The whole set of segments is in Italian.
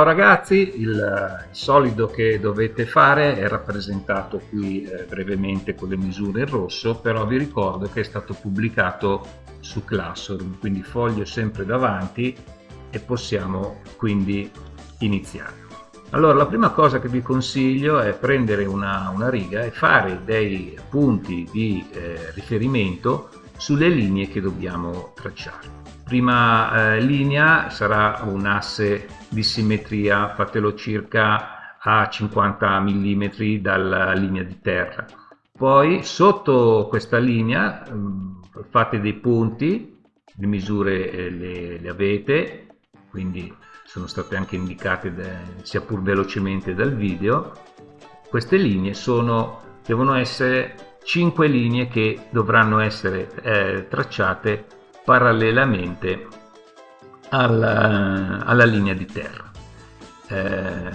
Ciao ragazzi, il, il, solido che dovete fare è rappresentato qui eh, brevemente con le misure in rosso, però vi ricordo che è stato pubblicato su Classroom, quindi foglio sempre davanti e possiamo quindi iniziare. Allora la prima cosa che vi consiglio è prendere una, una riga e fare dei punti di eh, riferimento sulle linee che dobbiamo tracciare prima eh, linea sarà un asse di simmetria, fatelo circa a 50 mm dalla linea di terra. Poi sotto questa linea mm, fate dei punti, le misure eh, le, le, avete, quindi sono state anche indicate da, sia pur velocemente dal video. Queste linee sono, devono essere 5 linee che dovranno essere eh, tracciate parallelamente alla, alla linea di terra. Eh,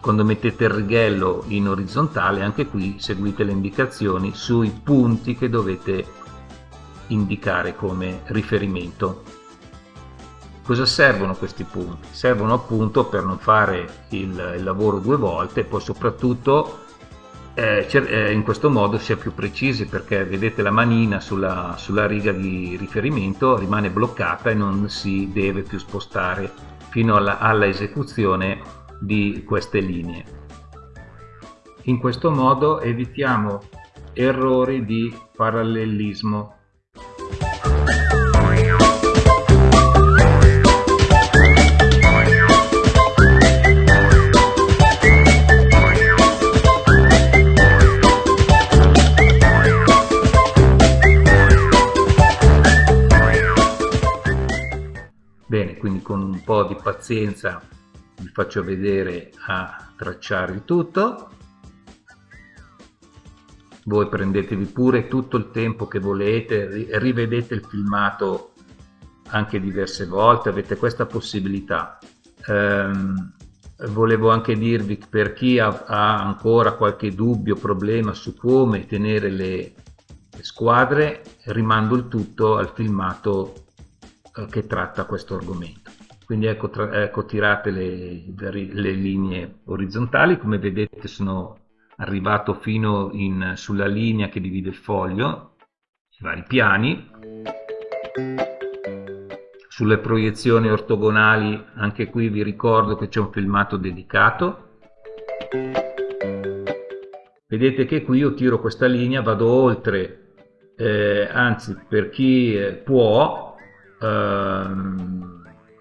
quando mettete il righello in orizzontale, anche qui seguite le indicazioni sui punti che dovete indicare come riferimento. Cosa servono questi punti? Servono appunto per non fare il, il lavoro due volte e poi soprattutto eh, eh, in questo modo si è più precisi perché vedete la manina sulla, sulla riga di riferimento rimane bloccata e non si deve più spostare fino alla, alla esecuzione di queste linee. In questo modo evitiamo errori di parallelismo po' di pazienza vi faccio vedere a tracciare il tutto voi prendetevi pure tutto il tempo che volete rivedete il filmato anche diverse volte avete questa possibilità ehm, volevo anche dirvi per chi ha, ha ancora qualche dubbio problema su come tenere le, le squadre rimando il tutto al filmato eh, che tratta questo argomento. Quindi ecco, tra, ecco tirate le, le, linee orizzontali, come vedete sono arrivato fino in, sulla linea che divide il foglio, i vari piani. Sulle proiezioni ortogonali, anche qui vi ricordo che c'è un filmato dedicato. Vedete che qui io tiro questa linea, vado oltre, eh, anzi per chi eh, può ehm,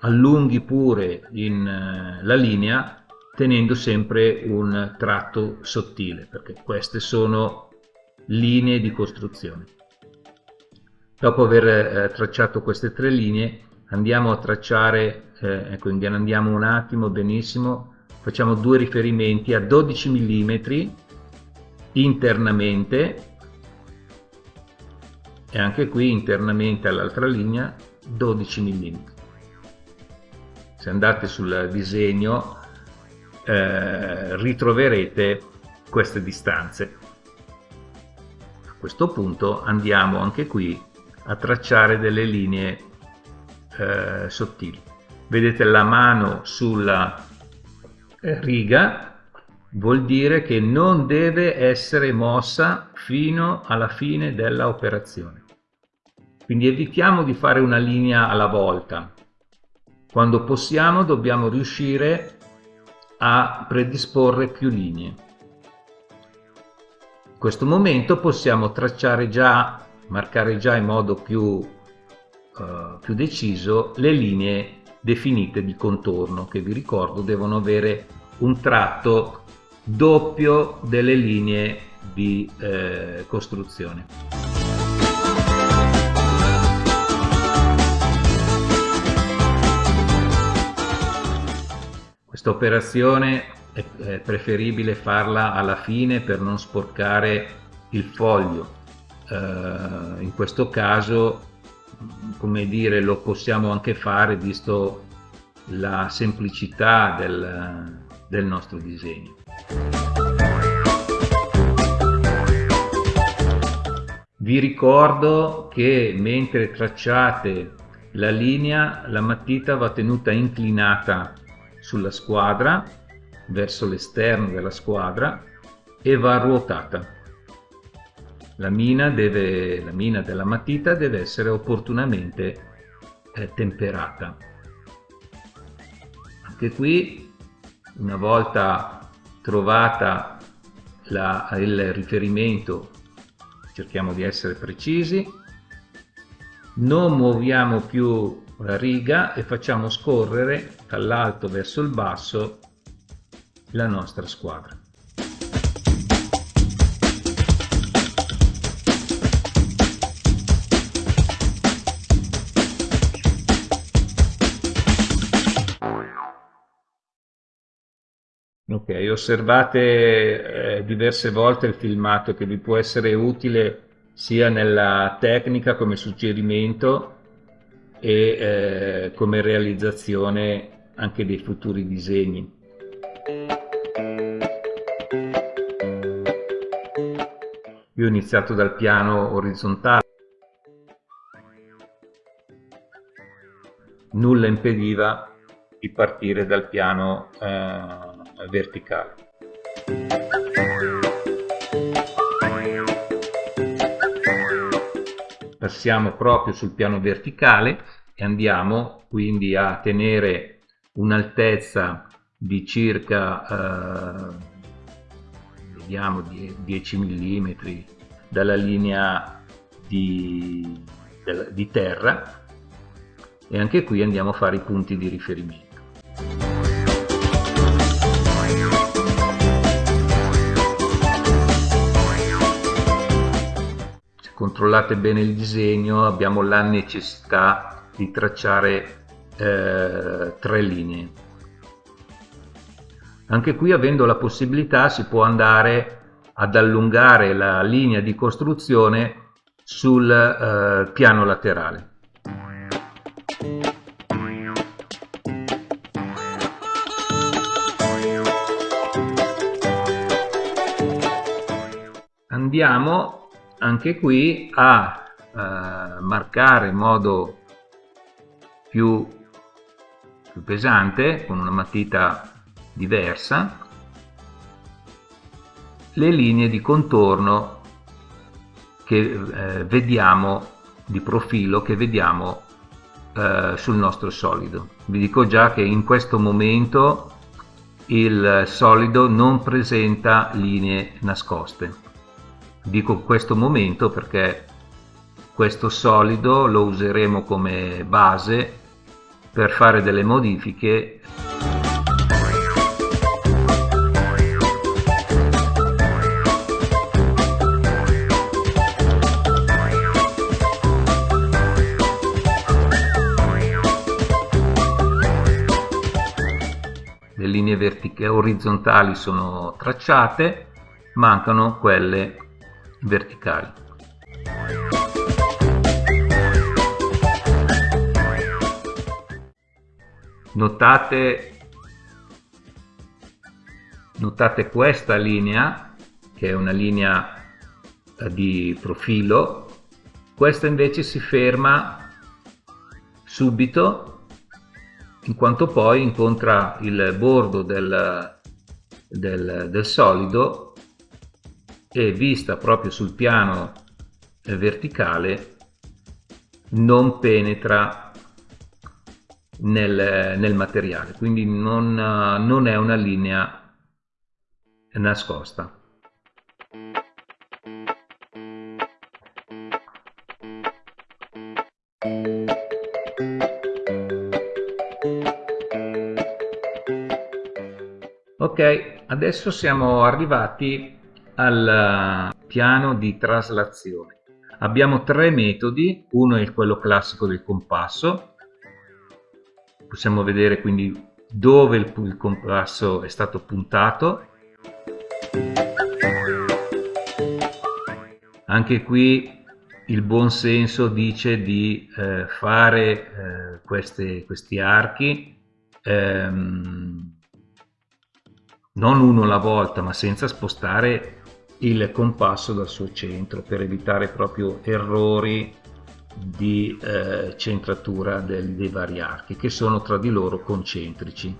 allunghi pure in, eh, la linea tenendo sempre un tratto sottile perché queste sono linee di costruzione. Dopo aver eh, tracciato queste tre linee andiamo a tracciare, eh, ecco andiamo un attimo benissimo, facciamo due riferimenti a 12 mm internamente e anche qui internamente all'altra linea 12 mm. Se andate sul disegno eh, ritroverete queste distanze. A questo punto andiamo anche qui a tracciare delle linee eh, sottili. Vedete la mano sulla eh, riga vuol dire che non deve essere mossa fino alla fine della operazione. Quindi evitiamo di fare una linea alla volta. Quando possiamo dobbiamo riuscire a predisporre più linee. In questo momento possiamo tracciare già, marcare già in modo più, uh, più deciso le linee definite di contorno che vi ricordo devono avere un tratto doppio delle linee di eh, costruzione. Questa operazione è preferibile farla alla fine per non sporcare il foglio. Eh, in questo caso, come dire, lo possiamo anche fare visto la semplicità del, del nostro disegno. Vi ricordo che mentre tracciate la linea la matita va tenuta inclinata sulla squadra verso l'esterno della squadra e va ruotata. La mina, deve, la mina della matita deve essere opportunamente eh, temperata. Anche qui una volta trovata la, il riferimento cerchiamo di essere precisi non muoviamo più la riga e facciamo scorrere dall'alto verso il basso la nostra squadra. Ok, osservate eh, diverse volte il filmato che vi può essere utile sia nella tecnica come suggerimento e eh, come realizzazione anche dei futuri disegni. Io ho iniziato dal piano orizzontale, nulla impediva di partire dal piano eh, verticale. Passiamo proprio sul piano verticale e andiamo quindi a tenere un'altezza di circa eh, vediamo 10 mm dalla linea di, di terra. E anche qui andiamo a fare i punti di riferimento controllate bene il disegno abbiamo la necessità di tracciare eh, tre linee. Anche qui avendo la possibilità si può andare ad allungare la linea di costruzione sul eh, piano laterale. Andiamo anche qui a eh, marcare in modo più, più pesante con una matita diversa le linee di contorno che eh, vediamo di profilo che vediamo eh, sul nostro solido. Vi dico già che in questo momento il solido non presenta linee nascoste dico questo momento perché questo solido lo useremo come base per fare delle modifiche. Le linee orizzontali sono tracciate mancano quelle verticali. Notate, notate questa linea, che è una linea eh, di profilo, questa invece si ferma subito in quanto poi incontra il bordo del, del, del solido e vista proprio sul piano eh, verticale non penetra nel, nel materiale. Quindi non, non è una linea nascosta. Ok adesso siamo arrivati al piano di traslazione. Abbiamo tre metodi, uno è quello classico del compasso, possiamo vedere quindi dove il, il compasso è stato puntato. Anche qui il buon senso dice di eh, fare eh, queste, questi archi ehm, non uno alla volta ma senza spostare il compasso dal suo centro per evitare proprio errori di eh, centratura del, dei vari archi che sono tra di loro concentrici.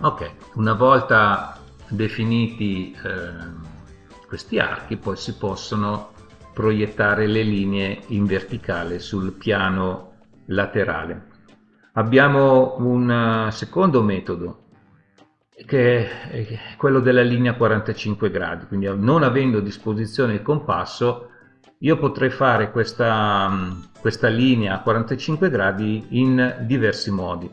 Ok una volta definiti eh, questi archi poi si possono proiettare le linee in verticale sul piano laterale. Abbiamo un eh, secondo metodo che è quello della linea 45 gradi, quindi non avendo a disposizione il compasso io potrei fare questa, mm, questa linea a 45 gradi in diversi modi.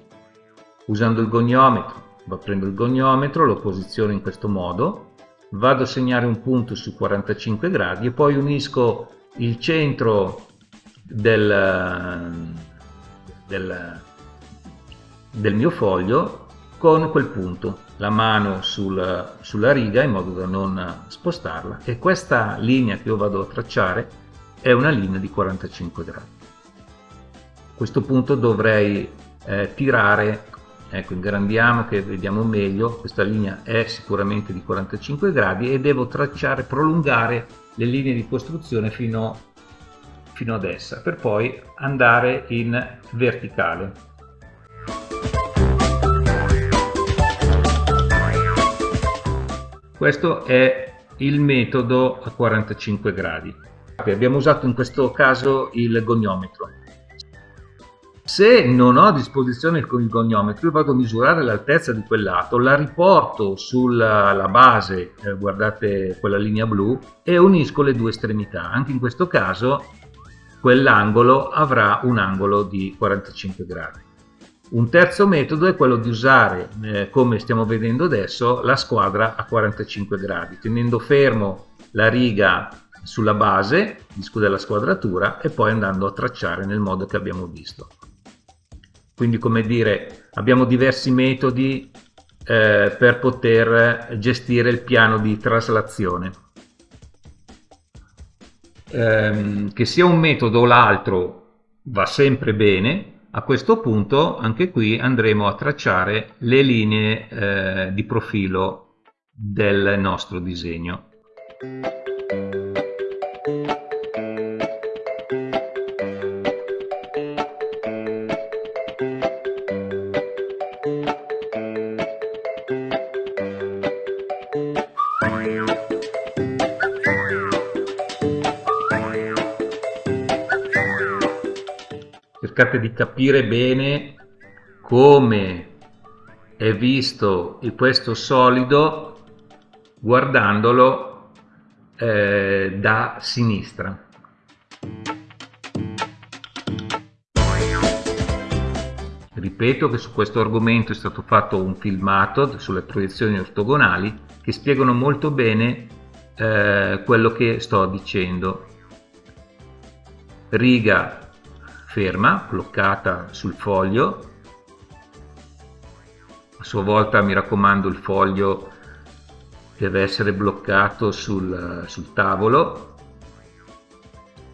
Usando il goniometro, prendo il goniometro, lo posiziono in questo modo, vado a segnare un punto su 45 gradi e poi unisco il centro del, del, del mio foglio con quel punto, la mano sul, sulla riga in modo da non spostarla. E questa linea che io vado a tracciare è una linea di 45 gradi. A questo punto dovrei eh, tirare, ecco ingrandiamo che vediamo meglio, questa linea è sicuramente di 45 gradi e devo tracciare, prolungare le linee di costruzione fino, fino ad essa per poi andare in verticale Questo è il metodo a 45 gradi. Abbiamo usato in questo caso il goniometro. Se non ho a disposizione il goniometro, io vado a misurare l'altezza di quel lato, la riporto sulla base, eh, guardate quella linea blu, e unisco le due estremità. Anche in questo caso quell'angolo avrà un angolo di 45 gradi. Un terzo metodo è quello di usare, eh, come stiamo vedendo adesso, la squadra a 45 gradi, tenendo fermo la riga sulla base della squadratura e poi andando a tracciare nel modo che abbiamo visto. Quindi come dire, abbiamo diversi metodi eh, per poter gestire il piano di traslazione. Eh, che sia un metodo o l'altro va sempre bene, a questo punto anche qui andremo a tracciare le linee eh, di profilo del nostro disegno. Cercate di capire bene come è visto questo solido guardandolo eh, da sinistra. Ripeto che su questo argomento è stato fatto un filmato sulle proiezioni ortogonali che spiegano molto bene eh, quello che sto dicendo. Riga ferma, bloccata sul foglio. A sua volta mi raccomando il foglio deve essere bloccato sul, sul tavolo.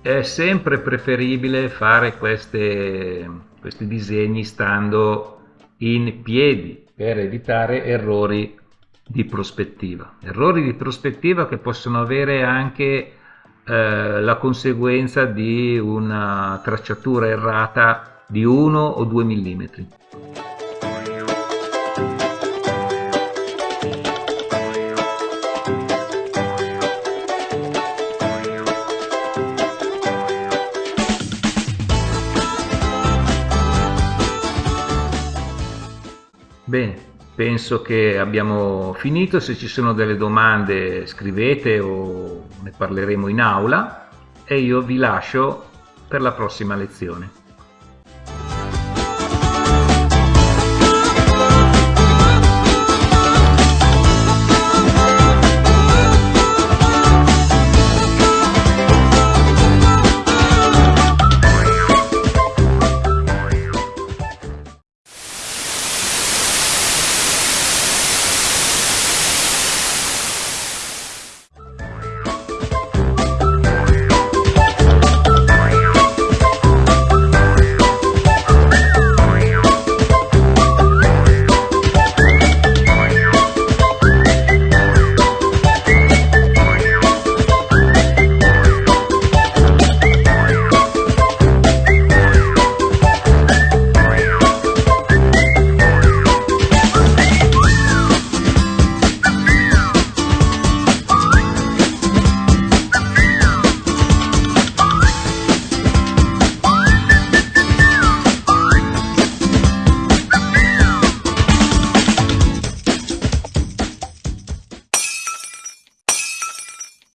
È sempre preferibile fare queste, questi disegni stando in piedi per evitare errori di prospettiva. Errori di prospettiva che possono avere anche eh, la conseguenza di una tracciatura errata di 1 o 2 mm. Bene, penso che abbiamo finito, se ci sono delle domande scrivete o ne parleremo in aula e io vi lascio per la prossima lezione.